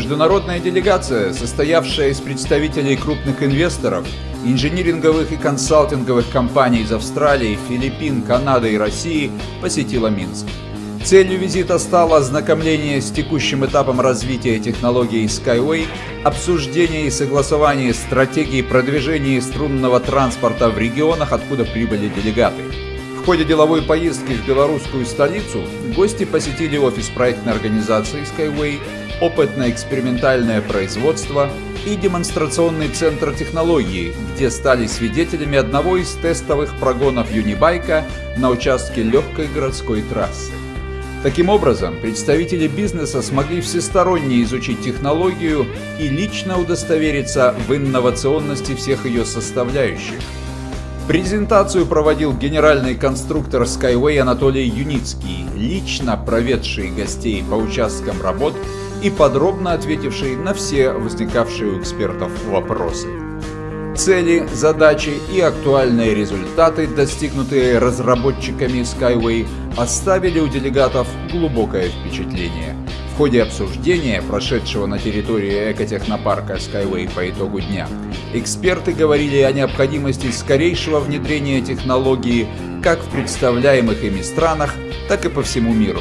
Международная делегация, состоявшая из представителей крупных инвесторов, инжиниринговых и консалтинговых компаний из Австралии, Филиппин, Канады и России, посетила Минск. Целью визита стало ознакомление с текущим этапом развития технологии Skyway, обсуждение и согласование стратегии продвижения струнного транспорта в регионах, откуда прибыли делегаты. В ходе деловой поездки в белорусскую столицу гости посетили офис проектной организации Skyway, опытно-экспериментальное производство и демонстрационный центр технологии, где стали свидетелями одного из тестовых прогонов Юнибайка на участке легкой городской трассы. Таким образом, представители бизнеса смогли всесторонне изучить технологию и лично удостовериться в инновационности всех ее составляющих. Презентацию проводил генеральный конструктор Skyway Анатолий Юницкий, лично проведший гостей по участкам работ и подробно ответивший на все возникавшие у экспертов вопросы. Цели, задачи и актуальные результаты, достигнутые разработчиками Skyway, оставили у делегатов глубокое впечатление. В ходе обсуждения, прошедшего на территории экотехнопарка Skyway по итогу дня, эксперты говорили о необходимости скорейшего внедрения технологии как в представляемых ими странах, так и по всему миру.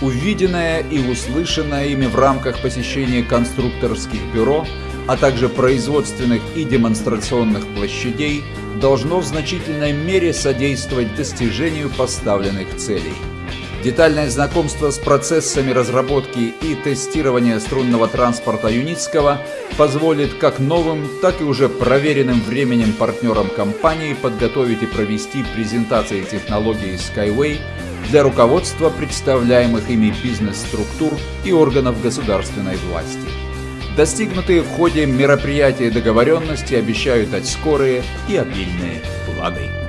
Увиденное и услышанное ими в рамках посещения конструкторских бюро – а также производственных и демонстрационных площадей должно в значительной мере содействовать достижению поставленных целей. Детальное знакомство с процессами разработки и тестирования струнного транспорта Юницкого позволит как новым, так и уже проверенным временем партнерам компании подготовить и провести презентации технологии Skyway для руководства представляемых ими бизнес-структур и органов государственной власти. Достигнутые в ходе мероприятия договоренности обещают дать скорые и обильные плоды.